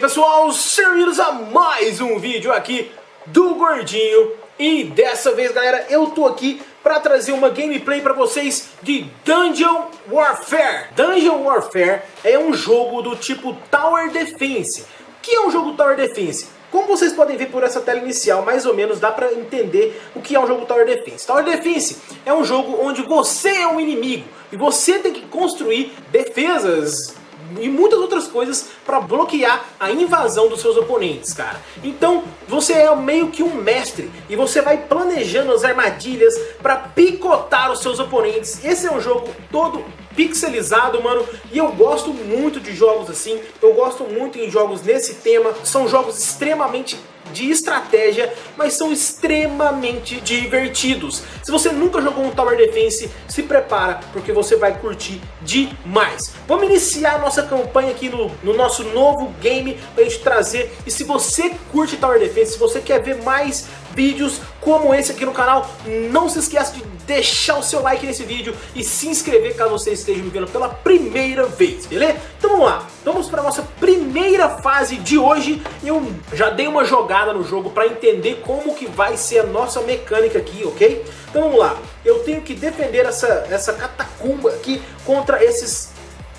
pessoal, bem-vindos a mais um vídeo aqui do Gordinho E dessa vez galera, eu tô aqui para trazer uma gameplay para vocês de Dungeon Warfare Dungeon Warfare é um jogo do tipo Tower Defense O que é um jogo Tower Defense? Como vocês podem ver por essa tela inicial, mais ou menos dá pra entender o que é um jogo Tower Defense. Tower Defense é um jogo onde você é um inimigo e você tem que construir defesas e muitas outras coisas para bloquear a invasão dos seus oponentes, cara. Então, você é meio que um mestre e você vai planejando as armadilhas para picotar os seus oponentes. Esse é um jogo todo pixelizado, mano, e eu gosto muito de jogos assim, eu gosto muito em jogos nesse tema, são jogos extremamente de estratégia, mas são extremamente divertidos. Se você nunca jogou um Tower Defense, se prepara, porque você vai curtir demais. Vamos iniciar a nossa campanha aqui no, no nosso novo game, pra gente trazer, e se você curte Tower Defense, se você quer ver mais vídeos como esse aqui no canal, não se esqueça de deixar o seu like nesse vídeo e se inscrever caso você esteja me vendo pela primeira vez, beleza? Então vamos lá, vamos para a nossa primeira fase de hoje. Eu já dei uma jogada no jogo para entender como que vai ser a nossa mecânica aqui, ok? Então vamos lá, eu tenho que defender essa, essa catacumba aqui contra esses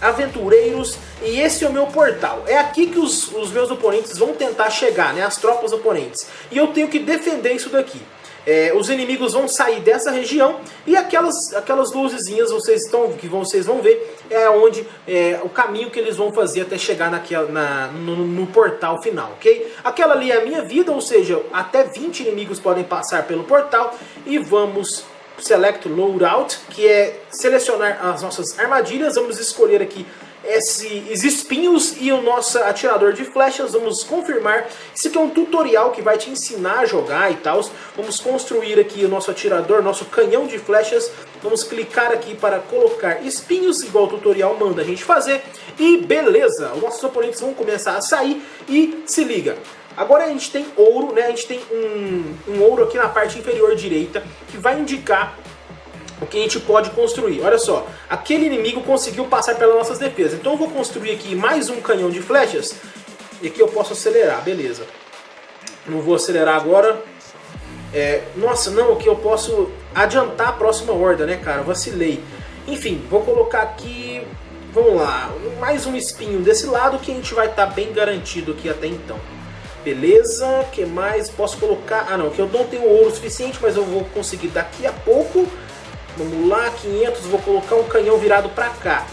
aventureiros e esse é o meu portal. É aqui que os, os meus oponentes vão tentar chegar, né? As tropas oponentes. E eu tenho que defender isso daqui. É, os inimigos vão sair dessa região e aquelas, aquelas luzezinhas vocês estão, que vocês vão ver é onde é, o caminho que eles vão fazer até chegar naquela, na, no, no, portal final, ok? Aquela ali é a minha vida, ou seja, até 20 inimigos podem passar pelo portal e vamos Select Loadout, que é selecionar as nossas armadilhas, vamos escolher aqui esses espinhos e o nosso atirador de flechas, vamos confirmar. Isso aqui é um tutorial que vai te ensinar a jogar e tal. Vamos construir aqui o nosso atirador, nosso canhão de flechas. Vamos clicar aqui para colocar espinhos, igual o tutorial manda a gente fazer. E beleza, os nossos oponentes vão começar a sair e se liga. Agora a gente tem ouro, né? A gente tem um, um ouro aqui na parte inferior direita que vai indicar o que a gente pode construir. Olha só, aquele inimigo conseguiu passar pelas nossas defesas. Então eu vou construir aqui mais um canhão de flechas. E aqui eu posso acelerar, beleza. Não vou acelerar agora. É, nossa, não, aqui eu posso adiantar a próxima horda, né, cara? Vacilei. Enfim, vou colocar aqui... Vamos lá, mais um espinho desse lado que a gente vai estar tá bem garantido aqui até então. Beleza, que mais? Posso colocar... Ah não, que eu não tenho ouro suficiente, mas eu vou conseguir daqui a pouco Vamos lá, 500, vou colocar um canhão virado para cá.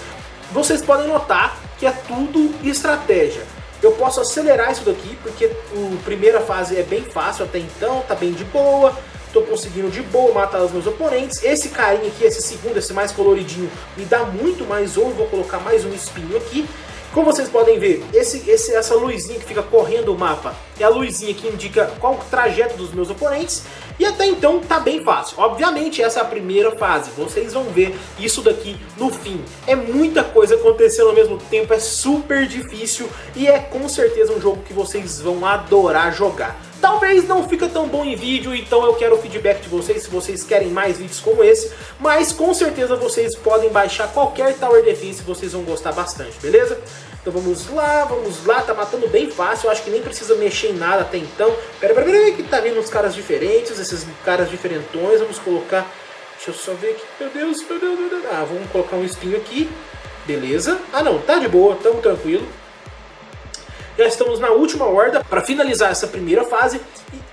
Vocês podem notar que é tudo estratégia. Eu posso acelerar isso daqui, porque a primeira fase é bem fácil até então, tá bem de boa. Estou conseguindo de boa matar os meus oponentes. Esse carinha aqui, esse segundo, esse mais coloridinho, me dá muito mais ouro. Vou colocar mais um espinho aqui. Como vocês podem ver, esse, esse, essa luzinha que fica correndo o mapa é a luzinha que indica qual o trajeto dos meus oponentes. E até então tá bem fácil. Obviamente essa é a primeira fase, vocês vão ver isso daqui no fim. É muita coisa acontecendo ao mesmo tempo, é super difícil e é com certeza um jogo que vocês vão adorar jogar. Talvez não fica tão bom em vídeo, então eu quero o feedback de vocês se vocês querem mais vídeos como esse. Mas com certeza vocês podem baixar qualquer Tower Defense, vocês vão gostar bastante, beleza? Então vamos lá, vamos lá, tá matando bem fácil, acho que nem precisa mexer em nada até então. Pera, pera, pera, que tá vindo uns caras diferentes, esses caras diferentões, vamos colocar... Deixa eu só ver aqui, meu Deus, meu Deus, meu Deus. Ah, vamos colocar um espinho aqui, beleza. Ah não, tá de boa, tamo tranquilo. Já estamos na última horda para finalizar essa primeira fase.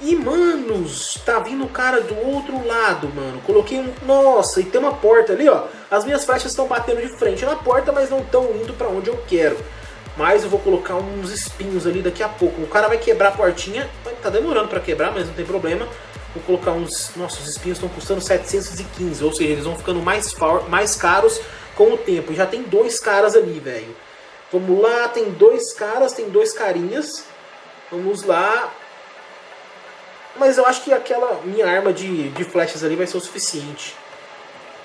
E, e, manos, tá vindo o cara do outro lado, mano. Coloquei um... Nossa, e tem uma porta ali, ó. As minhas flechas estão batendo de frente na porta, mas não estão indo para onde eu quero. Mas eu vou colocar uns espinhos ali daqui a pouco. O cara vai quebrar a portinha. Tá demorando para quebrar, mas não tem problema. Vou colocar uns... Nossa, os espinhos estão custando 715. Ou seja, eles vão ficando mais, mais caros com o tempo. Já tem dois caras ali, velho. Vamos lá, tem dois caras, tem dois carinhas. Vamos lá. Mas eu acho que aquela minha arma de, de flechas ali vai ser o suficiente.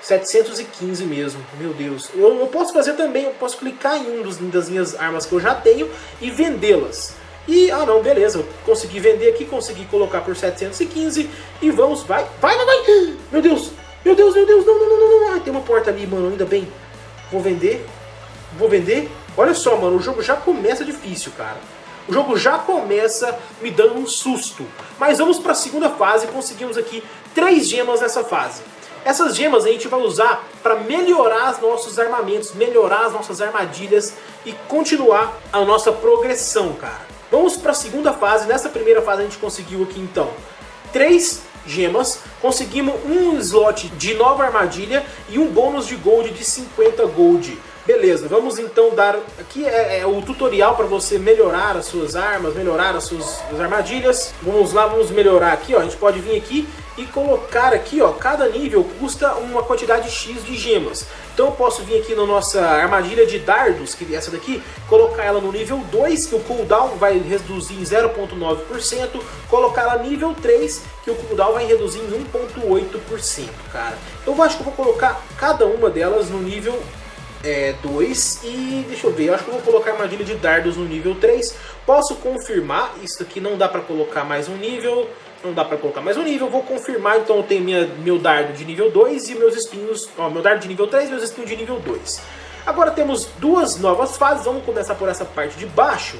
715 mesmo, meu Deus. Eu, eu posso fazer também, eu posso clicar em um dos, das minhas armas que eu já tenho e vendê-las. E, ah não, beleza, eu consegui vender aqui, consegui colocar por 715 e vamos, vai, vai, vai, vai. Meu Deus, meu Deus, meu Deus, não, não, não, não, Ai, tem uma porta ali, mano, ainda bem. Vou vender, vou vender. Olha só, mano, o jogo já começa difícil, cara. o jogo já começa me dando um susto. Mas vamos para a segunda fase, conseguimos aqui três gemas nessa fase. Essas gemas a gente vai usar para melhorar os nossos armamentos, melhorar as nossas armadilhas e continuar a nossa progressão, cara. Vamos para a segunda fase. Nessa primeira fase a gente conseguiu aqui então três gemas, conseguimos um slot de nova armadilha e um bônus de gold de 50 gold. Beleza, vamos então dar... Aqui é, é o tutorial para você melhorar as suas armas, melhorar as suas as armadilhas. Vamos lá, vamos melhorar aqui, ó. A gente pode vir aqui e colocar aqui, ó, cada nível custa uma quantidade X de gemas. Então eu posso vir aqui na nossa armadilha de dardos, que é essa daqui, colocar ela no nível 2, que o cooldown vai reduzir em 0.9%, colocar ela nível 3, que o cooldown vai reduzir em 1.8%, cara. Eu acho que eu vou colocar cada uma delas no nível é, 2 e deixa eu ver, eu acho que eu vou colocar armadilha de dardos no nível 3. Posso confirmar, isso aqui não dá para colocar mais um nível, não dá para colocar mais um nível, vou confirmar, então eu tenho minha, meu dardo de nível 2 e meus espinhos, ó, meu dardo de nível 3 e meus espinhos de nível 2. Agora temos duas novas fases, vamos começar por essa parte de baixo.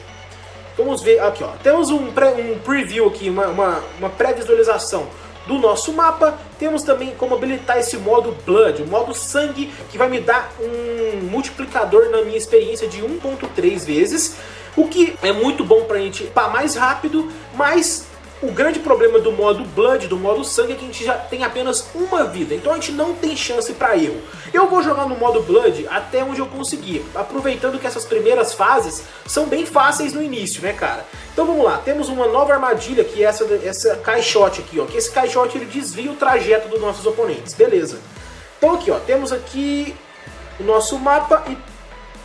Vamos ver aqui, ó, temos um, um preview aqui, uma, uma, uma pré-visualização do nosso mapa. Temos também como habilitar esse modo Blood, o modo Sangue, que vai me dar um multiplicador na minha experiência de 1.3 vezes. O que é muito bom pra gente upar mais rápido, mas o grande problema do modo Blood, do modo Sangue, é que a gente já tem apenas uma vida, então a gente não tem chance para erro. Eu vou jogar no modo Blood até onde eu conseguir, aproveitando que essas primeiras fases são bem fáceis no início, né, cara? Então vamos lá, temos uma nova armadilha que é essa, essa caixote aqui, ó, que esse caixote ele desvia o trajeto dos nossos oponentes, beleza. Então aqui, ó, temos aqui o nosso mapa e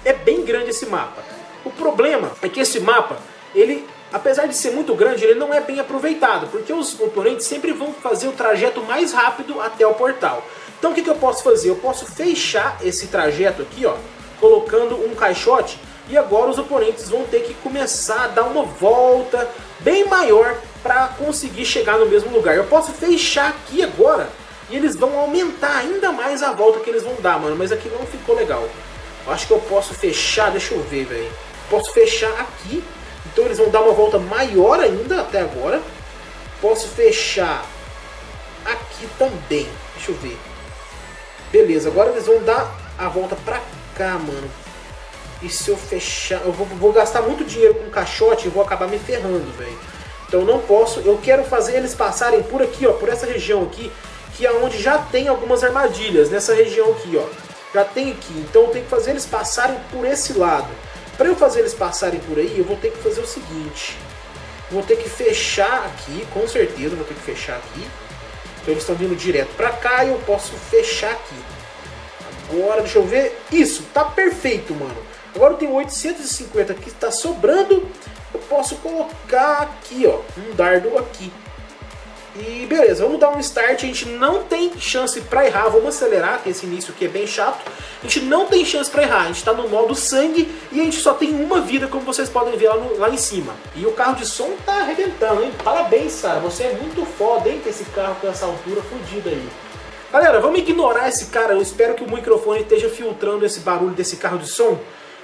é bem grande esse mapa. O problema é que esse mapa, ele apesar de ser muito grande, ele não é bem aproveitado, porque os oponentes sempre vão fazer o trajeto mais rápido até o portal. Então o que, que eu posso fazer? Eu posso fechar esse trajeto aqui, ó, colocando um caixote, e agora os oponentes vão ter que começar a dar uma volta bem maior para conseguir chegar no mesmo lugar. Eu posso fechar aqui agora, e eles vão aumentar ainda mais a volta que eles vão dar, mano, mas aqui não ficou legal. Eu acho que eu posso fechar, deixa eu ver, velho. Posso fechar aqui então eles vão dar uma volta maior ainda até agora. Posso fechar aqui também. Deixa eu ver. Beleza, agora eles vão dar a volta pra cá, mano. E se eu fechar... Eu vou, vou gastar muito dinheiro com caixote e vou acabar me ferrando, velho. Então não posso... Eu quero fazer eles passarem por aqui, ó. Por essa região aqui. Que é onde já tem algumas armadilhas. Nessa região aqui, ó. Já tem aqui. Então eu tenho que fazer eles passarem por esse lado. Para eu fazer eles passarem por aí, eu vou ter que fazer o seguinte. Vou ter que fechar aqui, com certeza vou ter que fechar aqui. Então eles estão vindo direto para cá e eu posso fechar aqui. Agora, deixa eu ver. Isso, tá perfeito, mano. Agora eu tenho 850 aqui, está sobrando. Eu posso colocar aqui, ó, um dardo aqui. E beleza, vamos dar um start, a gente não tem chance para errar, vamos acelerar, esse início aqui é bem chato. A gente não tem chance para errar, a gente está no modo sangue e a gente só tem uma vida, como vocês podem ver lá, no, lá em cima. E o carro de som tá arrebentando, hein? Parabéns, cara, você é muito foda, hein, com esse carro com essa altura fodida aí. Galera, vamos ignorar esse cara, eu espero que o microfone esteja filtrando esse barulho desse carro de som.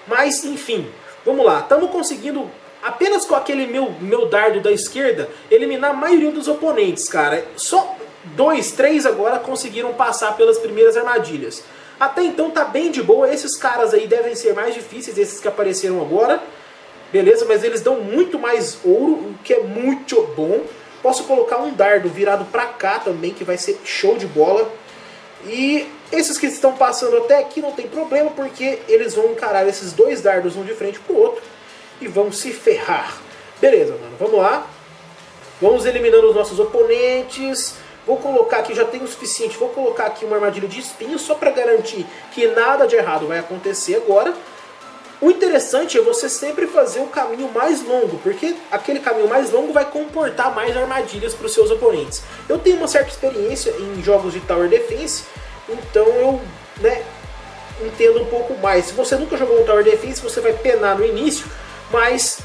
Mas, enfim, vamos lá, estamos conseguindo apenas com aquele meu, meu dardo da esquerda, eliminar a maioria dos oponentes, cara. Só dois, três agora conseguiram passar pelas primeiras armadilhas. Até então tá bem de boa, esses caras aí devem ser mais difíceis, esses que apareceram agora. Beleza, mas eles dão muito mais ouro, o que é muito bom. Posso colocar um dardo virado pra cá também, que vai ser show de bola. E esses que estão passando até aqui não tem problema, porque eles vão encarar esses dois dardos um de frente pro outro e vão se ferrar. Beleza, mano, vamos lá. Vamos eliminando os nossos oponentes. Vou colocar aqui, já tem o suficiente, vou colocar aqui uma armadilha de espinho só para garantir que nada de errado vai acontecer agora. O interessante é você sempre fazer o caminho mais longo, porque aquele caminho mais longo vai comportar mais armadilhas para os seus oponentes. Eu tenho uma certa experiência em jogos de Tower Defense, então eu né, entendo um pouco mais. Se você nunca jogou um Tower Defense, você vai penar no início, mas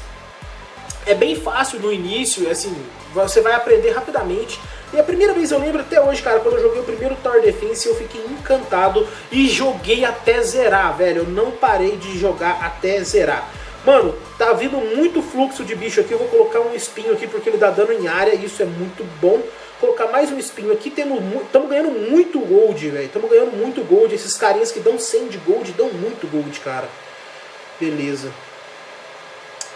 é bem fácil no início, assim, você vai aprender rapidamente. E a primeira vez eu lembro até hoje, cara, quando eu joguei o primeiro Tower Defense, eu fiquei encantado e joguei até zerar, velho. Eu não parei de jogar até zerar. Mano, tá vindo muito fluxo de bicho aqui. Eu vou colocar um espinho aqui porque ele dá dano em área. Isso é muito bom. Colocar mais um espinho aqui. Estamos ganhando muito gold, velho. Estamos ganhando muito gold. Esses carinhas que dão 100 de gold dão muito gold, cara. Beleza.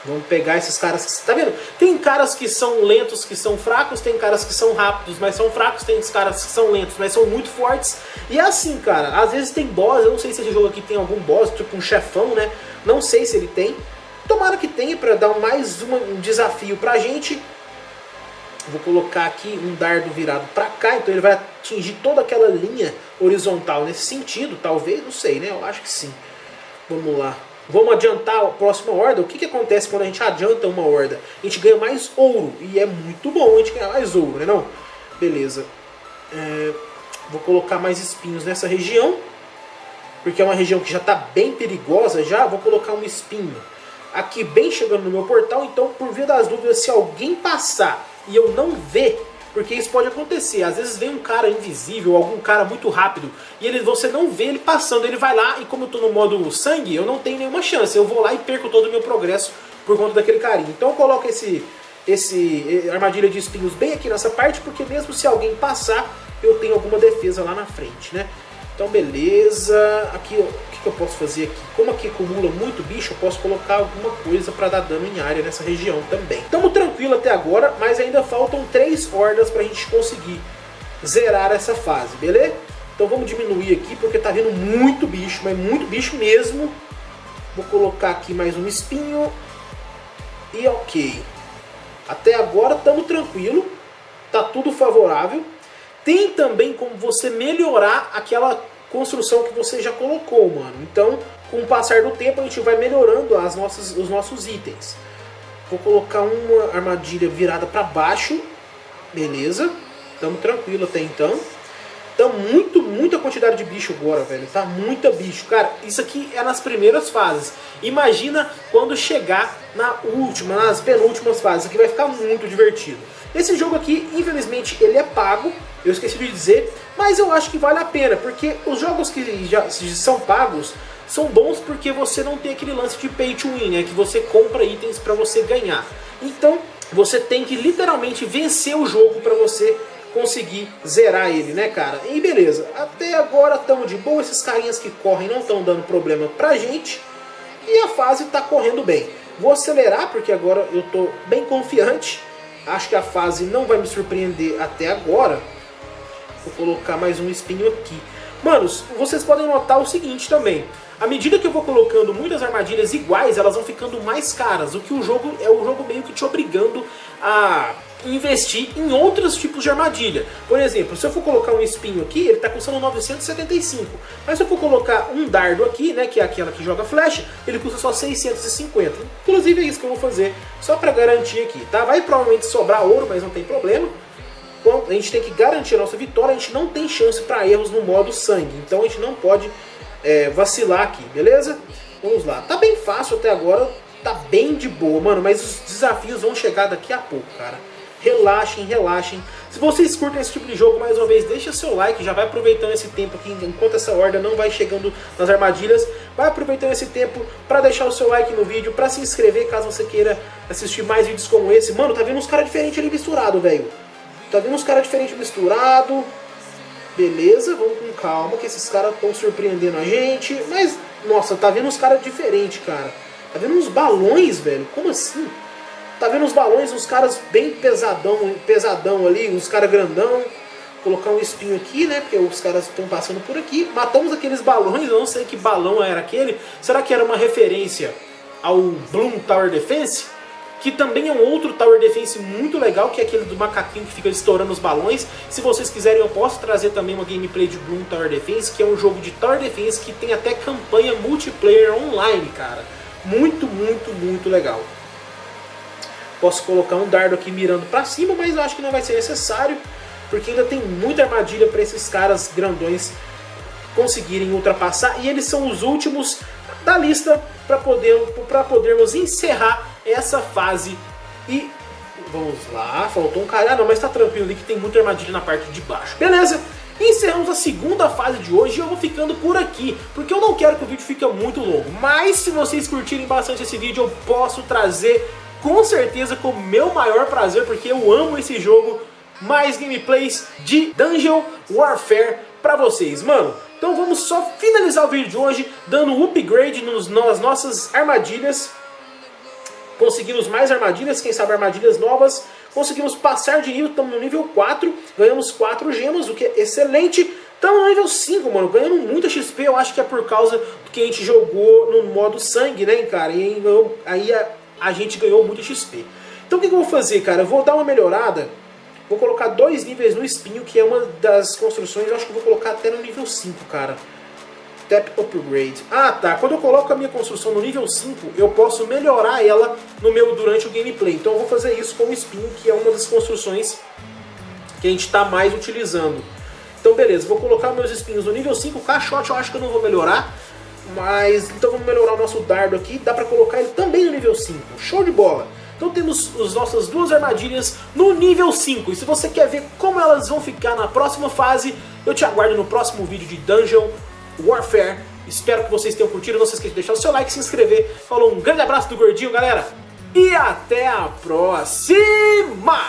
Vamos pegar esses caras, tá vendo? Tem caras que são lentos, que são fracos, tem caras que são rápidos, mas são fracos, tem caras que são lentos, mas são muito fortes. E é assim, cara, às vezes tem boss, eu não sei se esse jogo aqui tem algum boss, tipo um chefão, né? Não sei se ele tem. Tomara que tenha para dar mais uma, um desafio pra gente. Vou colocar aqui um dardo virado para cá, então ele vai atingir toda aquela linha horizontal nesse sentido, talvez, não sei, né? Eu acho que sim. Vamos lá. Vamos adiantar a próxima horda. O que, que acontece quando a gente adianta uma horda? A gente ganha mais ouro. E é muito bom a gente ganhar mais ouro, né não? Beleza. É, vou colocar mais espinhos nessa região. Porque é uma região que já está bem perigosa já. Vou colocar um espinho aqui bem chegando no meu portal. Então, por via das dúvidas, se alguém passar e eu não ver porque isso pode acontecer. Às vezes vem um cara invisível, algum cara muito rápido, e ele, você não vê ele passando. Ele vai lá, e como eu estou no modo sangue, eu não tenho nenhuma chance. Eu vou lá e perco todo o meu progresso por conta daquele carinha. Então eu coloco esse, esse armadilha de espinhos bem aqui nessa parte, porque mesmo se alguém passar, eu tenho alguma defesa lá na frente, né? Então beleza, aqui o que, que eu posso fazer aqui? Como aqui acumula muito bicho, eu posso colocar alguma coisa para dar dano em área nessa região também. Estamos tranquilo até agora, mas ainda faltam três hordas para a gente conseguir zerar essa fase, beleza? Então vamos diminuir aqui porque tá vindo muito bicho, mas muito bicho mesmo. Vou colocar aqui mais um espinho e ok. Até agora estamos tranquilo, tá tudo favorável. Tem também como você melhorar aquela construção que você já colocou, mano. Então, com o passar do tempo, a gente vai melhorando as nossas, os nossos itens. Vou colocar uma armadilha virada para baixo. Beleza. Tamo tranquilo até então. Tá muito, muita quantidade de bicho agora, velho. Tá muita bicho. Cara, isso aqui é nas primeiras fases. Imagina quando chegar na última, nas penúltimas fases. Aqui vai ficar muito divertido. Esse jogo aqui, infelizmente, ele é pago. Eu esqueci de dizer. Mas eu acho que vale a pena. Porque os jogos que já são pagos são bons porque você não tem aquele lance de pay to win, né? Que você compra itens para você ganhar. Então, você tem que literalmente vencer o jogo para você conseguir zerar ele, né, cara? E beleza, até agora estamos de boa, esses carinhas que correm não estão dando problema pra gente. E a fase está correndo bem. Vou acelerar porque agora eu estou bem confiante. Acho que a fase não vai me surpreender até agora. Vou colocar mais um espinho aqui. Manos, vocês podem notar o seguinte também. À medida que eu vou colocando muitas armadilhas iguais, elas vão ficando mais caras. O que o jogo é o jogo meio que te obrigando a investir em outros tipos de armadilha. Por exemplo, se eu for colocar um espinho aqui, ele está custando 975. Mas se eu for colocar um dardo aqui, né, que é aquela que joga flecha, ele custa só 650. Inclusive é isso que eu vou fazer, só para garantir aqui, tá? Vai provavelmente sobrar ouro, mas não tem problema. Então, a gente tem que garantir a nossa vitória, a gente não tem chance para erros no modo sangue. Então a gente não pode é, vacilar aqui, beleza? Vamos lá. Tá bem fácil até agora, tá bem de boa, mano, mas os desafios vão chegar daqui a pouco, cara relaxem, relaxem. Se vocês curtem esse tipo de jogo, mais uma vez, deixa seu like, já vai aproveitando esse tempo aqui, enquanto essa horda não vai chegando nas armadilhas, vai aproveitando esse tempo para deixar o seu like no vídeo, para se inscrever caso você queira assistir mais vídeos como esse. Mano, tá vendo uns caras diferentes ali misturado, velho. Tá vendo uns caras diferentes misturado. Beleza, vamos com calma, que esses caras estão surpreendendo a gente. Mas, nossa, tá vendo uns caras diferentes, cara. Tá vendo uns balões, velho? Como assim? Tá vendo os balões, os caras bem pesadão, pesadão ali, os caras grandão. Colocar um espinho aqui, né? Porque os caras estão passando por aqui. Matamos aqueles balões, eu não sei que balão era aquele. Será que era uma referência ao Bloom Tower Defense? Que também é um outro Tower Defense muito legal, que é aquele do macaquinho que fica estourando os balões. Se vocês quiserem, eu posso trazer também uma gameplay de Bloom Tower Defense, que é um jogo de Tower Defense que tem até campanha multiplayer online, cara. Muito, muito, muito legal. Posso colocar um dardo aqui mirando para cima, mas eu acho que não vai ser necessário, porque ainda tem muita armadilha para esses caras grandões conseguirem ultrapassar. E eles são os últimos da lista para poder, podermos encerrar essa fase. E vamos lá, faltou um cara. Ah, não, mas tá tranquilo ali que tem muita armadilha na parte de baixo. Beleza? encerramos a segunda fase de hoje e eu vou ficando por aqui, porque eu não quero que o vídeo fique muito longo. Mas se vocês curtirem bastante esse vídeo, eu posso trazer com certeza com o meu maior prazer, porque eu amo esse jogo, mais gameplays de Dungeon Warfare pra vocês. Mano, então vamos só finalizar o vídeo de hoje dando um upgrade nos, nas nossas armadilhas. Conseguimos mais armadilhas, quem sabe armadilhas novas. Conseguimos passar de nível, estamos no nível 4. Ganhamos 4 gemas, o que é excelente. Estamos no nível 5, mano, ganhando muita XP. Eu acho que é por causa do que a gente jogou no modo sangue, né, cara? E aí a, a gente ganhou muito XP. Então o que, que eu vou fazer, cara? Eu vou dar uma melhorada Vou colocar dois níveis no espinho, que é uma das construções, eu acho que eu vou colocar até no nível 5, cara. Tap Upgrade. Ah, tá. Quando eu coloco a minha construção no nível 5, eu posso melhorar ela no meu durante o gameplay. Então eu vou fazer isso com o espinho, que é uma das construções que a gente está mais utilizando. Então beleza, vou colocar meus espinhos no nível 5. O caixote eu acho que eu não vou melhorar. Mas, então vamos melhorar o nosso dardo aqui. Dá pra colocar ele também no nível 5. Show de bola! Então temos as nossas duas armadilhas no nível 5. E se você quer ver como elas vão ficar na próxima fase, eu te aguardo no próximo vídeo de Dungeon Warfare. Espero que vocês tenham curtido. Não se esqueça de deixar o seu like, se inscrever. Falou, um grande abraço do Gordinho, galera. E até a próxima!